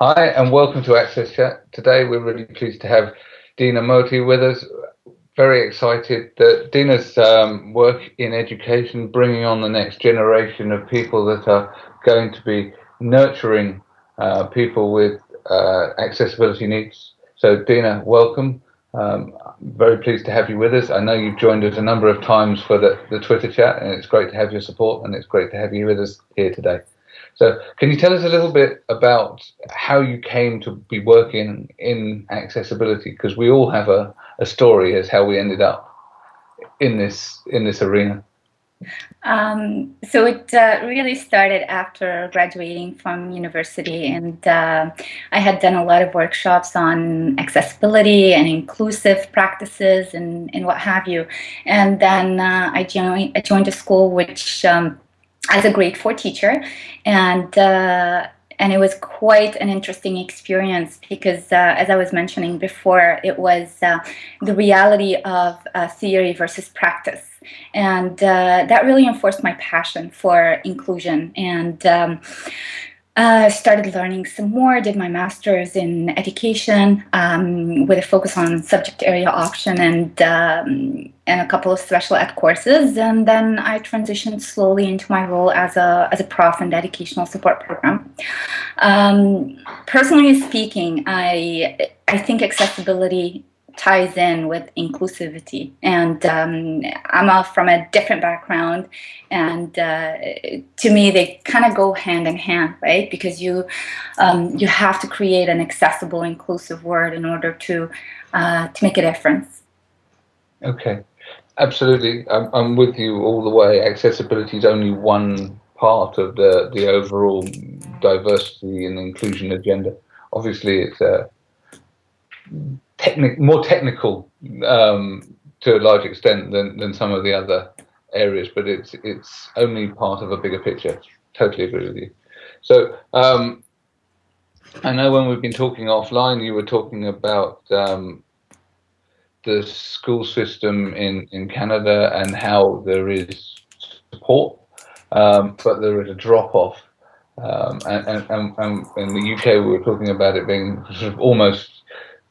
Hi, and welcome to Access Chat. Today, we're really pleased to have Dina Moti with us. Very excited that Dina's um, work in education, bringing on the next generation of people that are going to be nurturing uh, people with uh, accessibility needs. So, Dina, welcome. Um, very pleased to have you with us. I know you've joined us a number of times for the, the Twitter chat, and it's great to have your support, and it's great to have you with us here today. So, can you tell us a little bit about how you came to be working in accessibility? Because we all have a, a story as how we ended up in this in this arena. Um, so it uh, really started after graduating from university, and uh, I had done a lot of workshops on accessibility and inclusive practices and, and what have you. And then uh, I joined I joined a school which um, as a grade four teacher, and uh, and it was quite an interesting experience because, uh, as I was mentioning before, it was uh, the reality of uh, theory versus practice. And uh, that really enforced my passion for inclusion. And um, uh, started learning some more, did my master's in education um, with a focus on subject area option and, um, and a couple of special ed courses. And then I transitioned slowly into my role as a, as a prof in the educational support program. Um, personally speaking, I, I think accessibility ties in with inclusivity. And um, I'm a, from a different background, and uh, to me, they kind of go hand in hand, right? Because you um, you have to create an accessible, inclusive word in order to uh, to make a difference. Okay, absolutely. I'm, I'm with you all the way. Accessibility is only one part of the the overall diversity and inclusion agenda. Obviously, it's a more technical um, to a large extent than, than some of the other areas, but it's it's only part of a bigger picture. Totally agree with you. So um, I know when we've been talking offline, you were talking about um, the school system in, in Canada and how there is support, um, but there is a drop off. Um, and, and, and, and in the UK, we were talking about it being sort of almost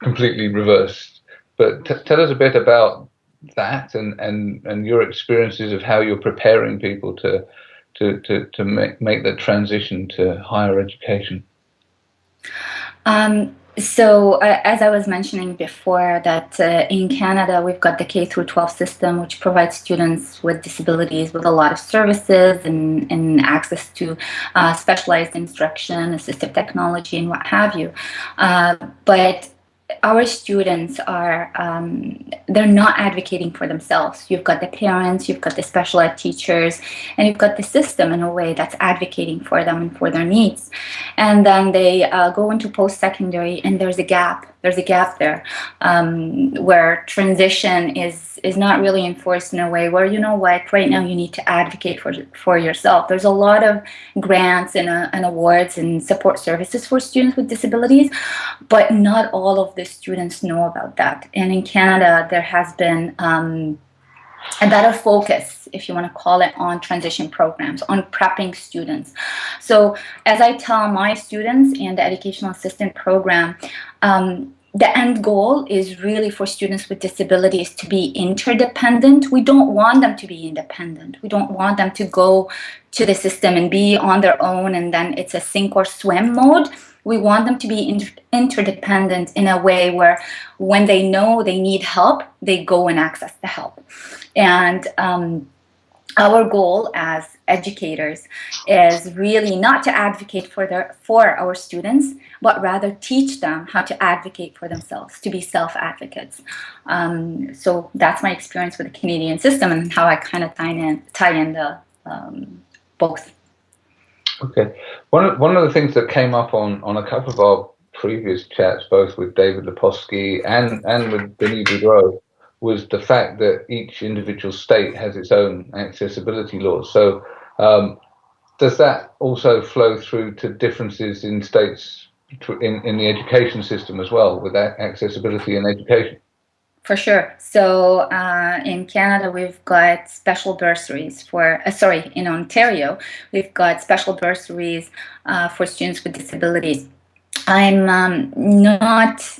completely reversed. But tell us a bit about that and, and, and your experiences of how you're preparing people to to, to, to make, make the transition to higher education. Um, so uh, as I was mentioning before that uh, in Canada we've got the K through 12 system which provides students with disabilities with a lot of services and, and access to uh, specialized instruction, assistive technology and what have you. Uh, but our students are um, they're not advocating for themselves. You've got the parents you've got the special ed teachers and you've got the system in a way that's advocating for them and for their needs. And then they uh, go into post-secondary and there's a gap there's a gap there um, where transition is is not really enforced in a way where you know what right now you need to advocate for for yourself. There's a lot of grants and, uh, and awards and support services for students with disabilities but not all of the students know about that. And in Canada there has been um, a better focus, if you want to call it, on transition programs, on prepping students. So as I tell my students in the educational assistant program, um, the end goal is really for students with disabilities to be interdependent. We don't want them to be independent. We don't want them to go to the system and be on their own and then it's a sink or swim mode. We want them to be inter interdependent in a way where when they know they need help, they go and access the help. And um, our goal as educators is really not to advocate for their for our students but rather teach them how to advocate for themselves to be self-advocates. Um, so that's my experience with the Canadian system and how I kind of tie in tie in the um, both. Okay. One of, one of the things that came up on on a couple of our previous chats both with David Lepofsky and and with Denis Boudreau was the fact that each individual state has its own accessibility laws. So, um, does that also flow through to differences in states in, in the education system as well, with accessibility in education? For sure. So uh, in Canada, we've got special bursaries for, uh, sorry, in Ontario, we've got special bursaries uh, for students with disabilities I'm um, not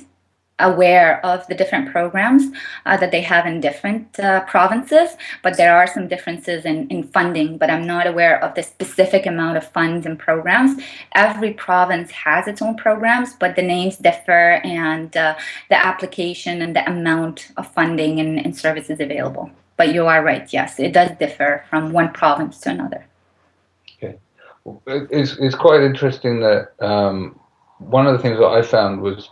aware of the different programs uh, that they have in different uh, provinces, but there are some differences in, in funding, but I'm not aware of the specific amount of funds and programs. Every province has its own programs, but the names differ and uh, the application and the amount of funding and, and services available. But you are right, yes, it does differ from one province to another. Okay. It's, it's quite interesting that um, one of the things that I found was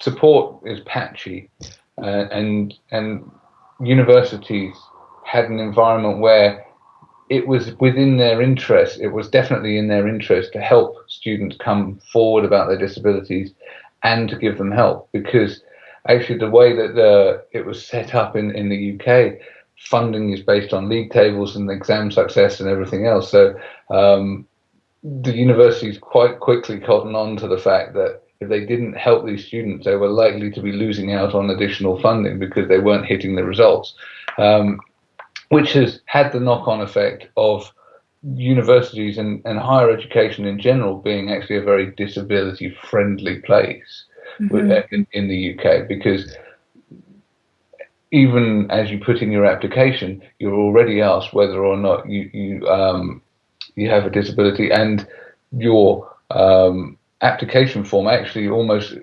support is patchy, uh, and and universities had an environment where it was within their interest. It was definitely in their interest to help students come forward about their disabilities and to give them help because actually the way that the it was set up in in the UK funding is based on league tables and exam success and everything else so um, the universities quite quickly cotton on to the fact that if they didn't help these students, they were likely to be losing out on additional funding because they weren't hitting the results, um, which has had the knock-on effect of universities and, and higher education in general being actually a very disability-friendly place mm-hmm. in, in the UK because even as you put in your application, you're already asked whether or not you you um, you have a disability, and your um, application form actually almost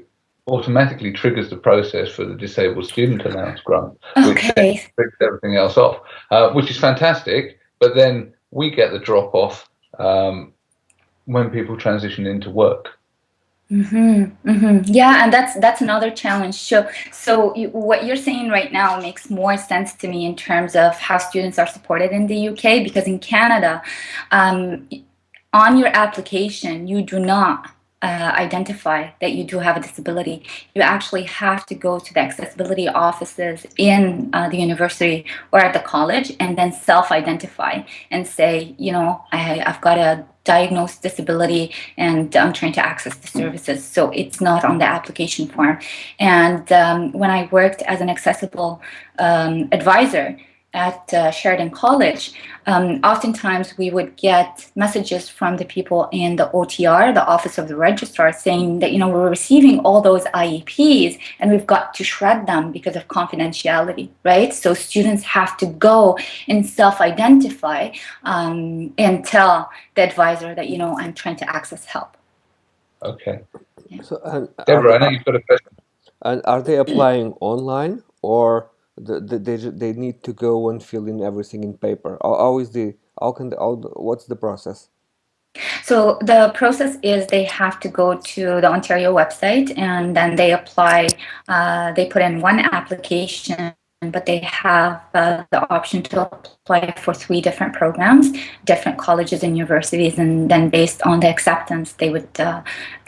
automatically triggers the process for the disabled student allowance grant, okay. which everything else off, uh, which is fantastic. But then we get the drop off um, when people transition into work. Mm-hmm, mm-hmm. Yeah, and that's that's another challenge. So, so you, what you're saying right now makes more sense to me in terms of how students are supported in the UK. Because in Canada, um, on your application, you do not uh, identify that you do have a disability, you actually have to go to the accessibility offices in uh, the university or at the college and then self-identify and say, you know, I, I've got a diagnosed disability and I'm trying to access the services. So it's not on the application form. And um, when I worked as an accessible um, advisor, at uh, Sheridan College, um, oftentimes we would get messages from the people in the OTR, the Office of the Registrar, saying that, you know, we're receiving all those IEPs and we've got to shred them because of confidentiality, right? So students have to go and self-identify um, and tell the advisor that, you know, I'm trying to access help. Okay. Yeah. So, um, Deborah, I know you've got a question. And are they applying online or the, the, they they need to go and fill in everything in paper. How, how is the how can the, how, what's the process? So the process is they have to go to the Ontario website and then they apply. Uh, they put in one application but they have uh, the option to apply for three different programs, different colleges and universities, and then based on the acceptance, they would uh,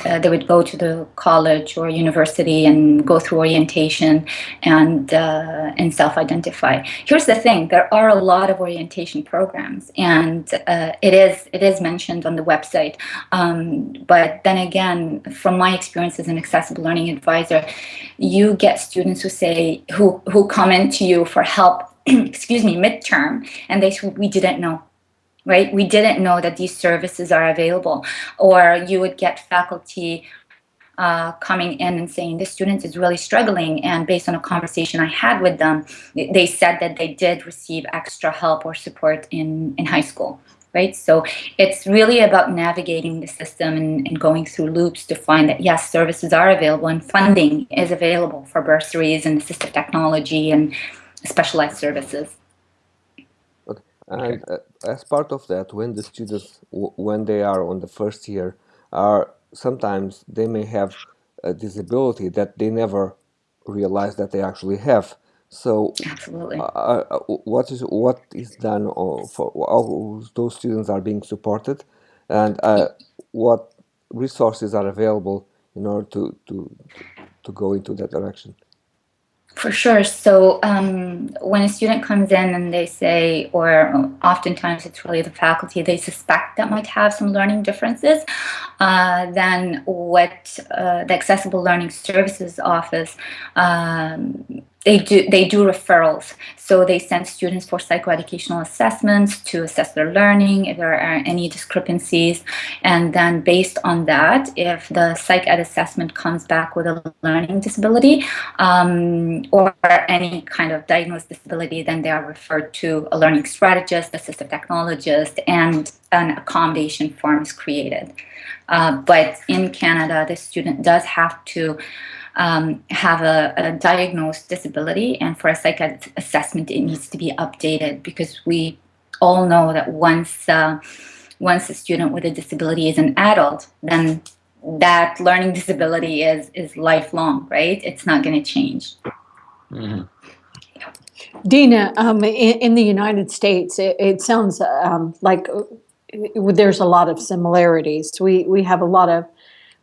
uh, they would go to the college or university and go through orientation and uh, and self-identify. Here's the thing: there are a lot of orientation programs, and uh, it is it is mentioned on the website. Um, but then again, from my experience as an accessible learning advisor, you get students who say who who come in to you for help, excuse me, midterm, and they said, we didn't know, right? We didn't know that these services are available, or you would get faculty uh, coming in and saying this student is really struggling and based on a conversation I had with them they said that they did receive extra help or support in in high school right so it's really about navigating the system and, and going through loops to find that yes services are available and funding is available for bursaries and assistive technology and specialized services okay. and uh, as part of that when the students when they are on the first year are sometimes they may have a disability that they never realize that they actually have. So, absolutely, uh, uh, what is what is done for how those students are being supported, and uh, what resources are available in order to to to go into that direction. For sure. So um, when a student comes in and they say, or oftentimes it's really the faculty, they suspect that might have some learning differences, uh, then what uh, the Accessible Learning Services Office um, they do they do referrals. So they send students for psychoeducational assessments to assess their learning if there are any discrepancies. And then based on that if the psych ed assessment comes back with a learning disability um, or any kind of diagnosed disability then they are referred to a learning strategist assistive technologist and an accommodation form is created. Uh, but in canada the student does have to um, have a, a, diagnosed disability, and for a psych assessment, it needs to be updated because we all know that once uh, once a student with a disability is an adult, then that learning disability is is lifelong, right? It's not going to change. Mm-hmm. Dina, um, in, in, the United States, it, it sounds um, like uh, there's a lot of similarities. We we have a lot of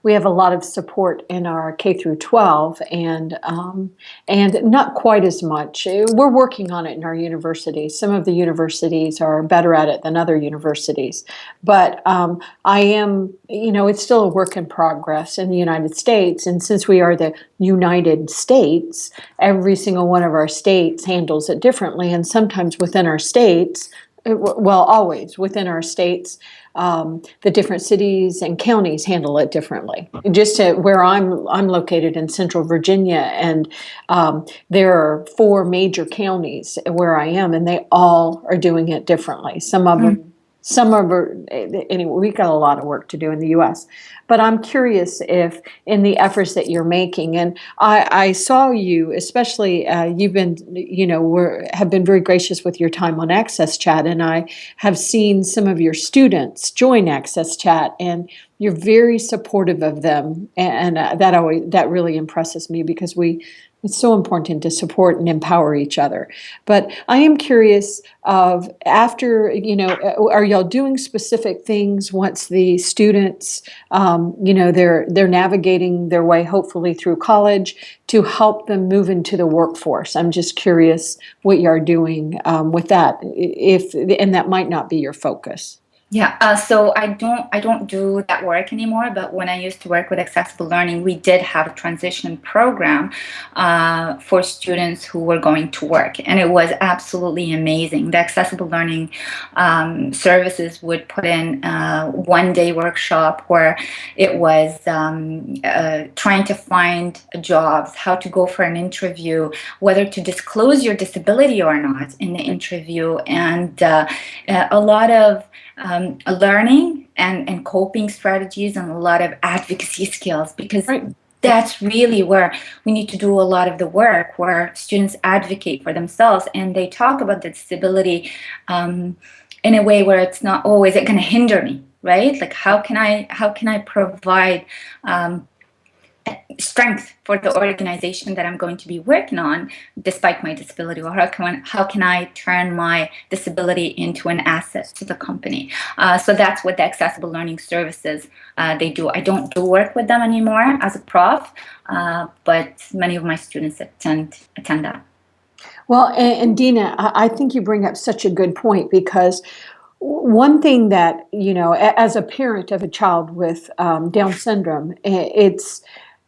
we have a lot of support in our K through 12 and um, and not quite as much. We're working on it in our universities. Some of the universities are better at it than other universities, but um, I am, you know, it's still a work in progress in the United States. And since we are the United States, every single one of our states handles it differently. And sometimes within our states, well, always within our states, um, the different cities and counties handle it differently. Just to where I'm, I'm located in Central Virginia, and um, there are four major counties where I am, and they all are doing it differently. Some of them some of our, anyway, we've got a lot of work to do in the U.S. But I'm curious if in the efforts that you're making, and I, I saw you, especially uh, you've been, you know, were, have been very gracious with your time on Access Chat, and I have seen some of your students join Access Chat, and you're very supportive of them, and, and uh, that always that really impresses me because we it's so important to support and empower each other. But I am curious of after, you know, are y'all doing specific things once the students, um, you know, they're they're navigating their way hopefully through college to help them move into the workforce? I'm just curious what you are doing um, with that, if and that might not be your focus. Yeah, uh, so I don't I don't do that work anymore. But when I used to work with accessible learning, we did have a transition program uh, for students who were going to work, and it was absolutely amazing. The accessible learning um, services would put in a one day workshop where it was um, uh, trying to find jobs, how to go for an interview, whether to disclose your disability or not in the interview, and uh, a lot of um, learning and, and coping strategies and a lot of advocacy skills because right. that's really where we need to do a lot of the work where students advocate for themselves and they talk about the disability um, in a way where it's not oh is it going to hinder me right like how can i how can i provide um, strength for the organization that I'm going to be working on despite my disability or how can, how can I turn my disability into an asset to the company. Uh, so that's what the accessible learning services uh, they do. I don't do work with them anymore as a prof, uh, but many of my students attend, attend that. Well, and, and Dina, I think you bring up such a good point because one thing that, you know, as a parent of a child with um, Down syndrome, it's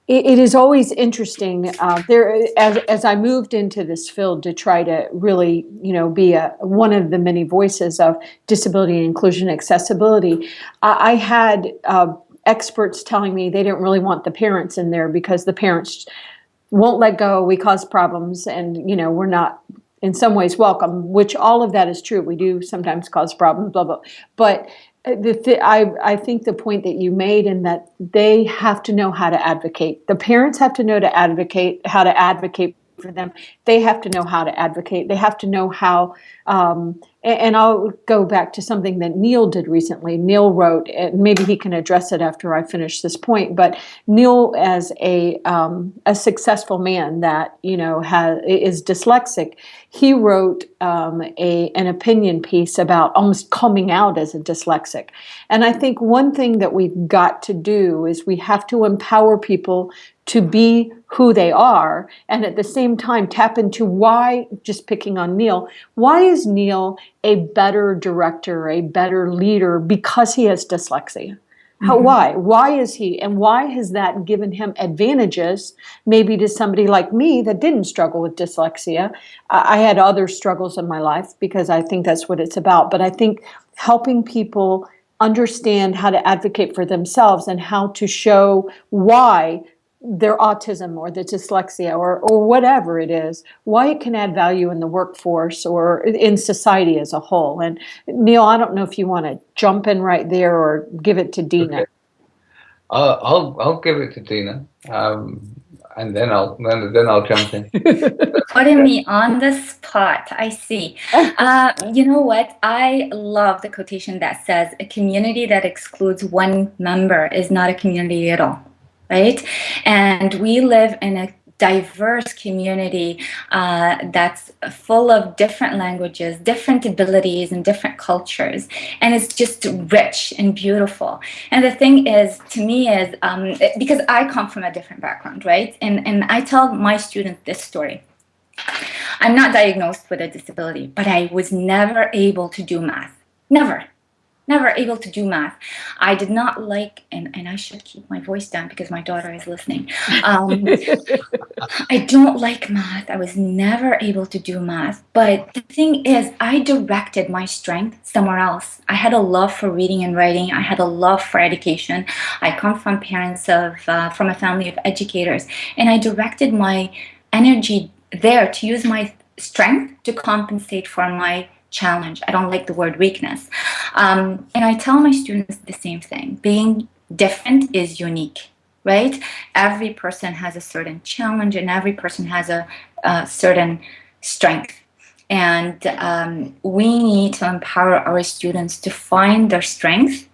it is always interesting uh, there as, as i moved into this field to try to really you know be a one of the many voices of disability inclusion accessibility i, I had uh, experts telling me they didn't really want the parents in there because the parents won't let go we cause problems and you know we're not in some ways welcome which all of that is true we do sometimes cause problems blah blah. But the th- I, I think the point that you made in that they have to know how to advocate. The parents have to know to advocate, how to advocate for them. They have to know how to advocate. They have to know how um, and I'll go back to something that Neil did recently. Neil wrote, and maybe he can address it after I finish this point. But Neil, as a um, a successful man that you know has is dyslexic, he wrote um, a an opinion piece about almost coming out as a dyslexic. And I think one thing that we've got to do is we have to empower people to be who they are and at the same time tap into why just picking on Neil why is Neil a better director a better leader because he has dyslexia How, mm-hmm. Why? Why is he? And why has that given him advantages, maybe to somebody like me that didn't struggle with dyslexia? I had other struggles in my life because I think that's what it's about. But I think helping people understand how to advocate for themselves and how to show why their autism or the dyslexia or, or whatever it is, why it can add value in the workforce or in society as a whole. And Neil, I don't know if you want to jump in right there or give it to Dina. Okay. Uh, I'll I'll give it to Dina, um, and then I'll then then I'll jump in. Putting me on the spot. I see. Uh, you know what? I love the quotation that says, "A community that excludes one member is not a community at all." Right? And we live in a diverse community uh, that's full of different languages, different abilities, and different cultures. And it's just rich and beautiful. And the thing is, to me, is um, because I come from a different background, right? And, and I tell my students this story. I'm not diagnosed with a disability, but I was never able to do math. Never never able to do math. I did not like, and, and I should keep my voice down because my daughter is listening. Um, I don't like math. I was never able to do math. But the thing is, I directed my strength somewhere else. I had a love for reading and writing. I had a love for education. I come from parents of, uh, from a family of educators, and I directed my energy there to use my strength to compensate for my challenge. I don't like the word weakness. Um, and I tell my students the same thing. Being different is unique, right? Every person has a certain challenge and every person has a, a certain strength. And um, we need to empower our students to find their strength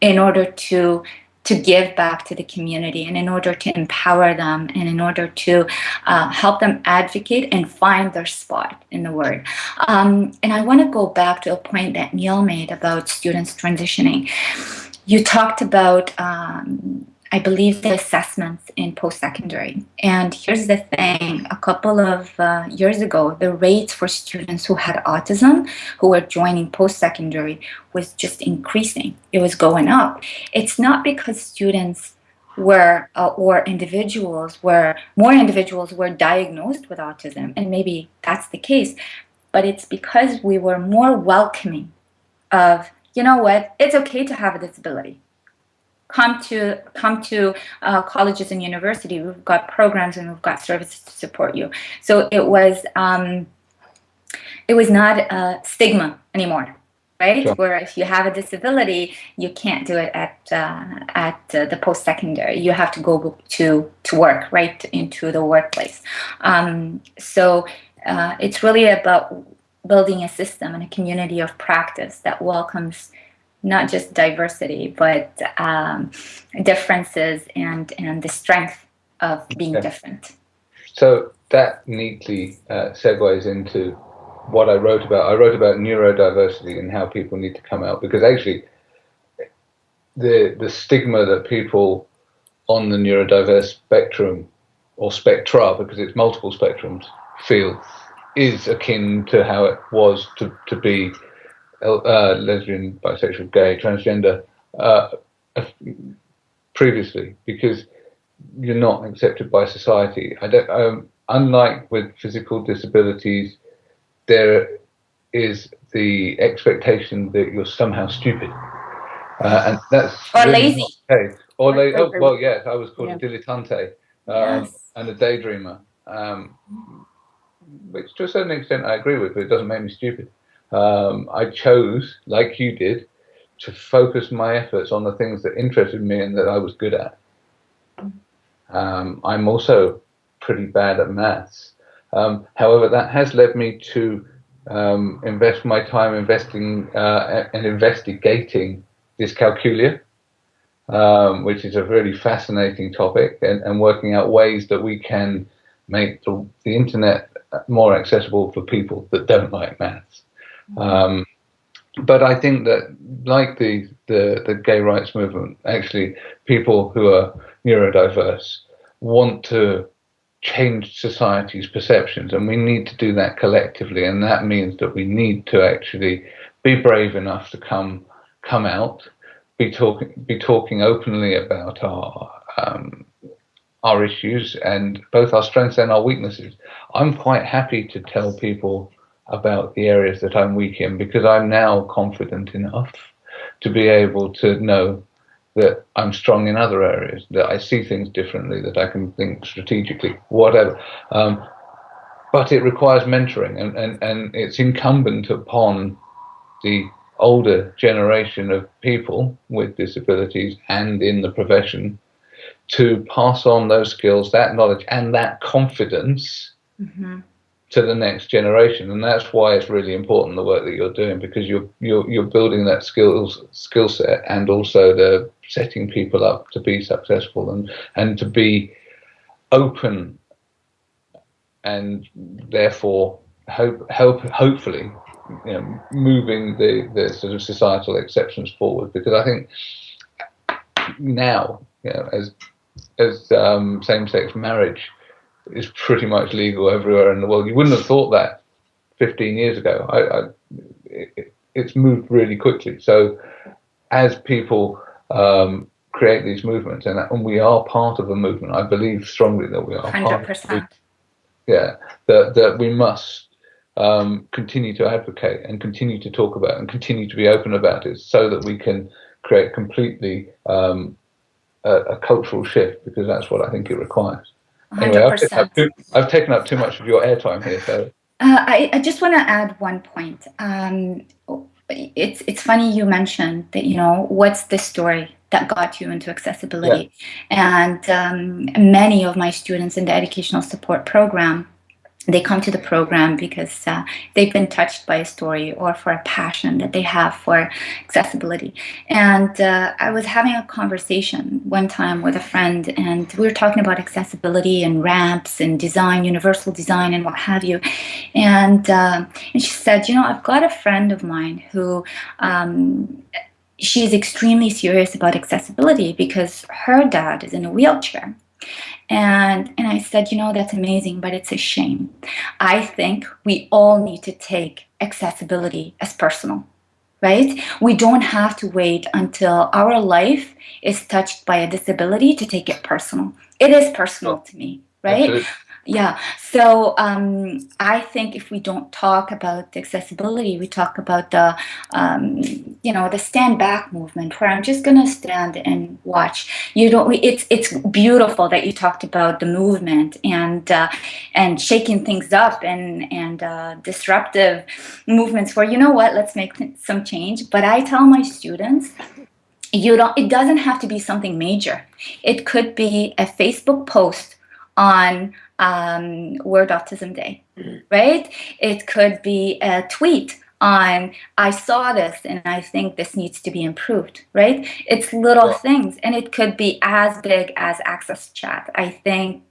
in order to to give back to the community and in order to empower them and in order to uh, help them advocate and find their spot in the word. Um, and I want to go back to a point that Neil made about students transitioning. You talked about um, I believe, the assessments in post-secondary. And here's the thing, a couple of uh, years ago, the rates for students who had autism, who were joining post-secondary, was just increasing. It was going up. It's not because students were, uh, or individuals were, more individuals were diagnosed with autism, and maybe that's the case, but it's because we were more welcoming of, you know what, it's okay to have a disability come to come to uh, colleges and university. We've got programs and we've got services to support you. So it was um, it was not a stigma anymore, right? Sure. Where if you have a disability, you can't do it at uh, at uh, the post secondary. You have to go to to work right into the workplace. Um, so uh, it's really about building a system and a community of practice that welcomes not just diversity, but um, differences and, and the strength of being okay. different. So that neatly uh, segues into what I wrote about. I wrote about neurodiversity and how people need to come out because actually the the stigma that people on the neurodiverse spectrum or spectra because it's multiple spectrums feel is akin to how it was to, to be uh, lesbian, bisexual, gay, transgender uh, previously because you're not accepted by society. I don't. Um, unlike with physical disabilities, there is the expectation that you're somehow stupid, uh, and that's or really lazy. Okay. Or lazy. Oh, well, yes, I was called yeah. a dilettante um, yes. and a daydreamer, um, which to a certain extent I agree with, but it doesn't make me stupid um, I chose, like you did, to focus my efforts on the things that interested me and that I was good at. Um, I'm also pretty bad at maths. Um, however, that has led me to um, invest my time investing uh, and investigating dyscalculia, um, which is a really fascinating topic, and, and, working out ways that we can make the, the internet more accessible for people that don't like maths. Um, but I think that, like the, the, the gay rights movement, actually, people who are neurodiverse want to change society's perceptions, and we need to do that collectively. And that means that we need to actually be brave enough to come come out, be talking be talking openly about our um, our issues and both our strengths and our weaknesses. I'm quite happy to tell people about the areas that I'm weak in because I'm now confident enough to be able to know that I'm strong in other areas, that I see things differently, that I can think strategically, whatever. Um, but it requires mentoring, and, and, and it's incumbent upon the older generation of people with disabilities and in the profession to pass on those skills, that knowledge, and that confidence mm-hmm. To the next generation. And that's why it's really important the work that you're doing because you're you're you're building that skills skill set and also the setting people up to be successful and and to be open and therefore hope help hopefully you know, moving the, the sort of societal exceptions forward because I think now you know, as as um, same-sex marriage is pretty much legal everywhere in the world. You wouldn't have thought that 15 years ago. I, I, it, it's moved really quickly. So as people um, create these movements, and, and, we are part of a movement, I believe strongly that we are. 100%. yeah, that, that we must um, continue to advocate and continue to talk about and continue to be open about it so that we can create completely um, a, a, cultural shift because that's what I think it requires. 100%. Anyway, I've taken, too, I've taken, up too much of your airtime here, so. Uh, I, I, just want to add one point. Um, it's it's funny you mentioned that you know what's the story that got you into accessibility, yeah. and um, many of my students in the educational support program they come to the program because uh, they've been touched by a story or for a passion that they have for accessibility. And uh, I was having a conversation one time with a friend, and we were talking about accessibility and ramps and design, universal design, and what have you. And uh, and she said, you know, I've got a friend of mine who. Um, she's extremely serious about accessibility because her dad is in a wheelchair and, and I said, you know, that's amazing, but it's a shame. I think we all need to take accessibility as personal, right? We don't have to wait until our life is touched by a disability to take it personal. It is personal to me, right? Yeah. So um, I think if we don't talk about accessibility, we talk about the, um, you know, the stand back movement, where I'm just gonna stand and watch. You don't. It's it's beautiful that you talked about the movement and uh, and shaking things up and and uh, disruptive movements. Where you know what, let's make some change. But I tell my students you don't it doesn't have to be something major it could be a facebook post on um, World Autism Day, mm-hmm. right? It could be a tweet on I saw this and I think this needs to be improved, right? It's little things and it could be as big as Access Chat. I think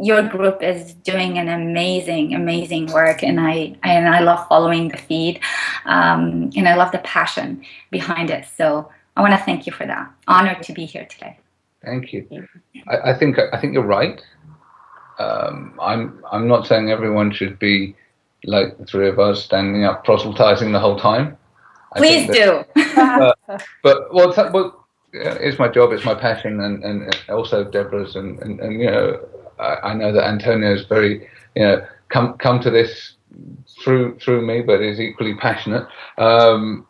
your group is doing an amazing, amazing work and I and I love following the feed um, and I love the passion behind it. So I want to thank you for that. Honored to be here today. Thank you. I, I think I think you're right um, I'm I'm not saying everyone should be like the three of us standing up proselytizing the whole time. I Please do. uh, but well, well, it's my job, it's my passion, and, and also Deborah's, and, and, and you know, I, I know that Antonio is very, you know, come come to this through through me, but is equally passionate. Um,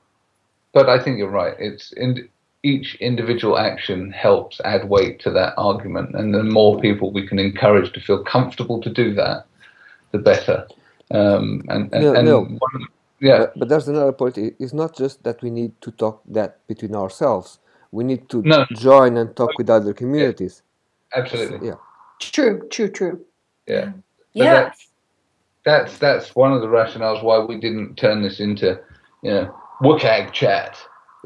but I think you're right. It's in, each individual action helps add weight to that argument. And the more people we can encourage to feel comfortable to do that, the better. Um, and, and, no, and no. One, yeah. But, but, there's another point. It's not just that we need to talk that between ourselves. We need to no. join and talk with other communities. Yeah. Absolutely. Yeah. True, true, true. Yeah. Yeah. That's, that's, that's one of the rationales why we didn't turn this into, you know, WCAG chat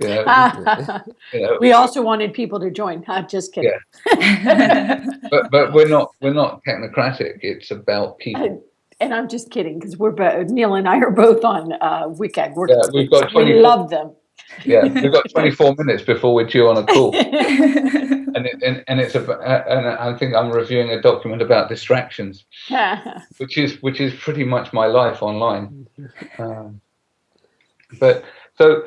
you know, you know, we also wanted people to join. I'm just kidding. Yeah. but but we're not we're not technocratic. It's about people. And I'm just kidding because we're both Neil and I are both on uh, WCAG. We're, yeah, we've got 24, we love them. Yeah, we've got 24 minutes before we're due on a call, and, it, and and it's a and I think I'm reviewing a document about distractions, which is which is pretty much my life online. Um, but so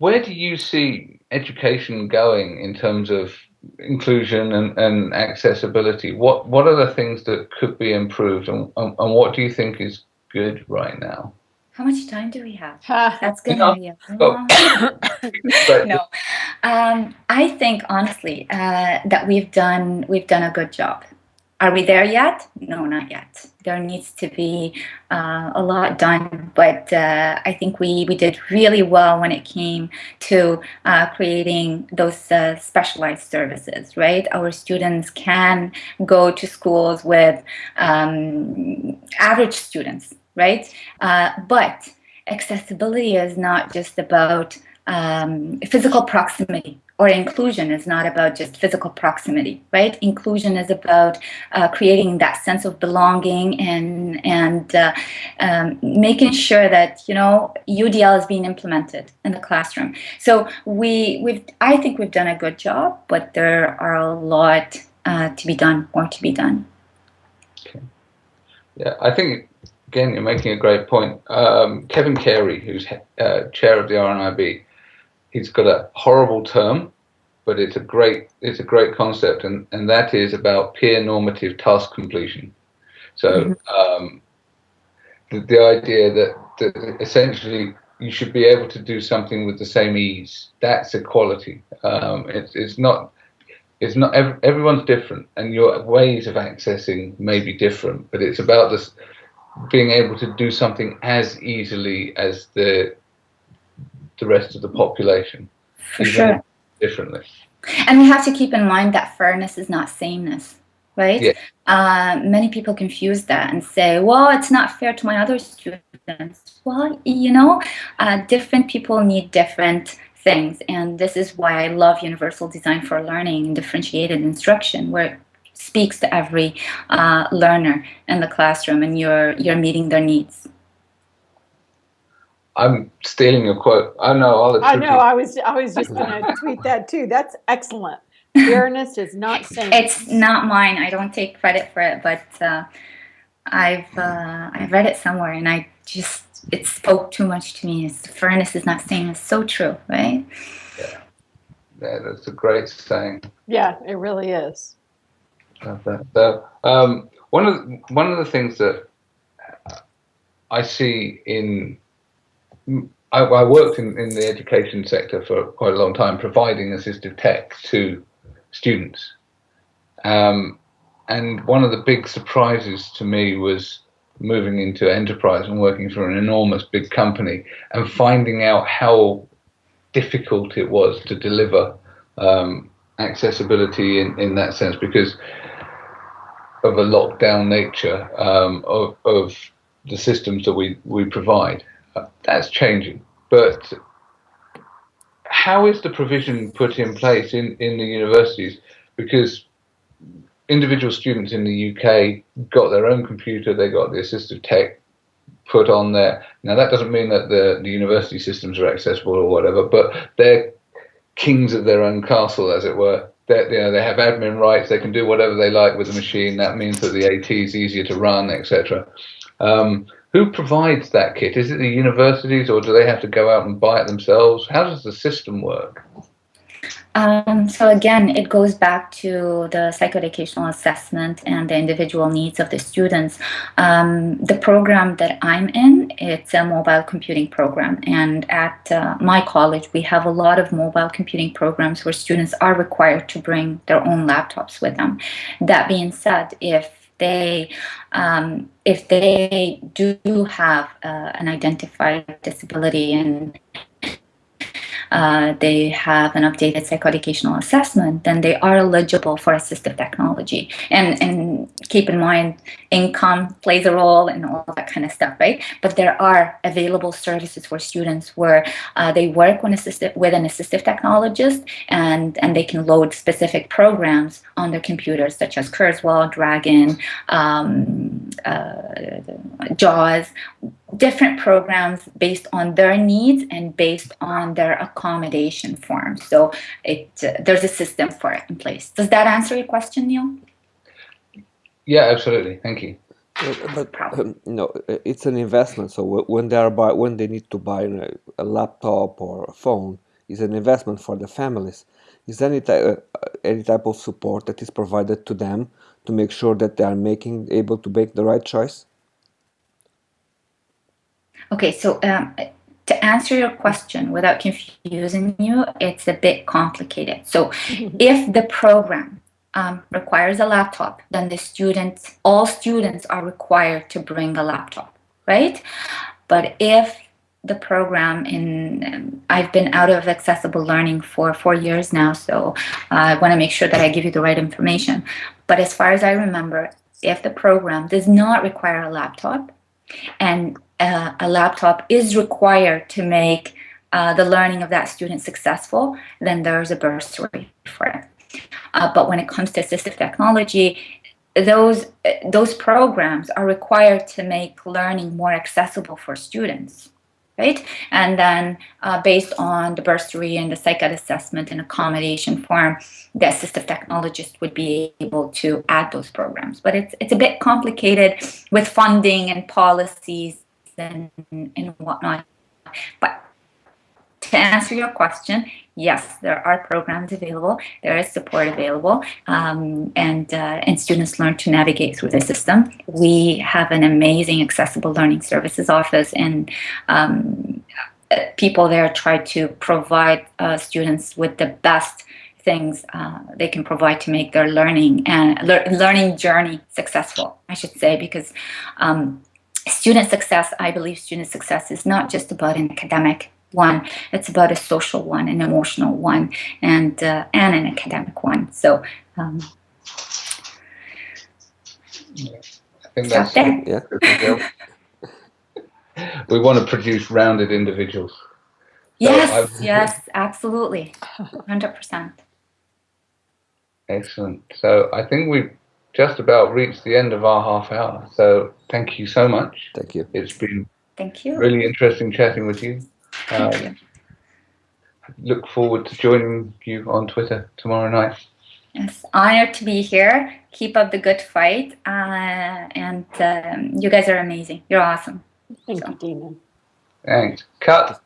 where do you see education going in terms of inclusion and, and accessibility? What what are the things that could be improved, and, and, and what do you think is good right now? How much time do we have? Ha. That's good. No. idea. Oh. No, um, I think honestly uh, that we've done we've done a good job. Are we there yet? No, not yet. There needs to be uh, a lot done, but uh, I think we we did really well when it came to uh, creating those uh, specialized services. Right, our students can go to schools with um, average students, right? Uh, but accessibility is not just about um, physical proximity or inclusion is not about just physical proximity right inclusion is about uh, creating that sense of belonging and and uh, um, making sure that you know udl is being implemented in the classroom so we we've i think we've done a good job but there are a lot uh, to be done more to be done Okay. Yeah, I think again you're making a great point. Um, Kevin Carey, who's uh, chair of the RNIB, he's got a horrible term, but it's a great it's a great concept, and and that is about peer normative task completion. So um, the, the idea that, that essentially you should be able to do something with the same ease. That's equality. Um, it's it's not it's not ev- everyone's different and your ways of accessing may be different but it's about this being able to do something as easily as the the rest of the population for sure differently And we have to keep in mind that fairness is not sameness, right? Yeah. Uh, many people confuse that and say, well, it's not fair to my other students. Well, you know, uh, different people need different things. And this is why I love universal design for learning and differentiated instruction, where it speaks to every uh, learner in the classroom and you're, you're meeting their needs. I'm stealing your quote i know all the. I know. I was I was just going to tweet that too. That's excellent. Fairness is not saying It's not mine. I don't take credit for it, but uh, I've uh, I read it somewhere, and I just it spoke too much to me. It's, fairness is not saying it's so true, right? yeah, that's a great saying Yeah, it really is. Love that. So, um, one of the, one of the things that I see in I, I worked in, in the education sector for quite a long time, providing assistive tech to students. Um, and one of the big surprises to me was moving into enterprise and working for an enormous big company and finding out how difficult it was to deliver um, accessibility in, in that sense because of a lockdown nature um, of, of the systems that we, we provide. That's changing. But how is the provision put in place in, in the universities? Because individual students in the UK got their own computer, they got the assistive tech put on there. Now, that doesn't mean that the, the university systems are accessible or whatever, but they're kings of their own castle, as it were. They, you know, they have admin rights. They can do whatever they like with the machine. That means that the AT is easier to run, etc. Um, who provides that kit? Is it the universities, or do they have to go out and buy it themselves? How does the system work? Um, so again, it goes back to the psychoeducational assessment and the individual needs of the students. Um, the program that I'm in, it's a mobile computing program, and at uh, my college, we have a lot of mobile computing programs where students are required to bring their own laptops with them. That being said, if they um, if they do have uh, an identified disability and uh, they have an updated psychoeducational assessment, then they are eligible for assistive technology. And, and keep in mind, income plays a role and all that kind of stuff, right? But there are available services for students where uh, they work with, assistive, with an assistive technologist and, and they can load specific programs on their computers, such as Kurzweil, Dragon, um, uh, JAWS, different programs based on their needs and based on their accommodation form. So it uh, there's a system for it in place. Does that answer your question, Neil? Yeah, absolutely. Thank you. Uh, But um, you know, uh, it's an investment. So when they are buy, when they need to buy you know, a laptop or a phone, is an investment for the families. Is any type uh, any type of support that is provided to them to make sure that they are making able to make the right choice? Okay, so um, to answer your question without confusing you, it's a bit complicated. So if the program um, requires a laptop, then the students, all students are required to bring a laptop, right? But if the program in, um, I've been out of accessible learning for four years now, so uh, I want to make sure that I give you the right information. But as far as I remember, if the program does not require a laptop and uh, a laptop is required to make uh, the learning of that student successful, then there's a bursary for it. Uh, but when it comes to assistive technology, those those programs are required to make learning more accessible for students right? And then uh, based on the bursary and the psych assessment and accommodation form the assistive technologist would be able to add those programs. But it's it's a bit complicated with funding and policies and and whatnot. But to answer your question, yes, there are programs available, there is support available, um, and, uh, and students learn to navigate through the system. We have an amazing accessible learning services office, and um, people there try to provide uh, students with the best things uh, they can provide to make their learning and le learning journey successful, I should say, because um, student success, I believe student success is not just about an academic one. It's about a social one, an emotional one, and uh, and an academic one. So. Um, I think that's there. Yeah. we want to produce rounded individuals. So yes, I've- yes, absolutely, hundred percent. Excellent. So I think we've just about reached the end of our half hour. So thank you so much. Thank you. It's been Thank you. really interesting chatting with you. Thank Um, you. look forward to joining you on Twitter tomorrow night. Yes, honored to be here. Keep up the good fight, uh, and um, you guys are amazing. You're awesome. Thank you, Dina. Thanks. Cut.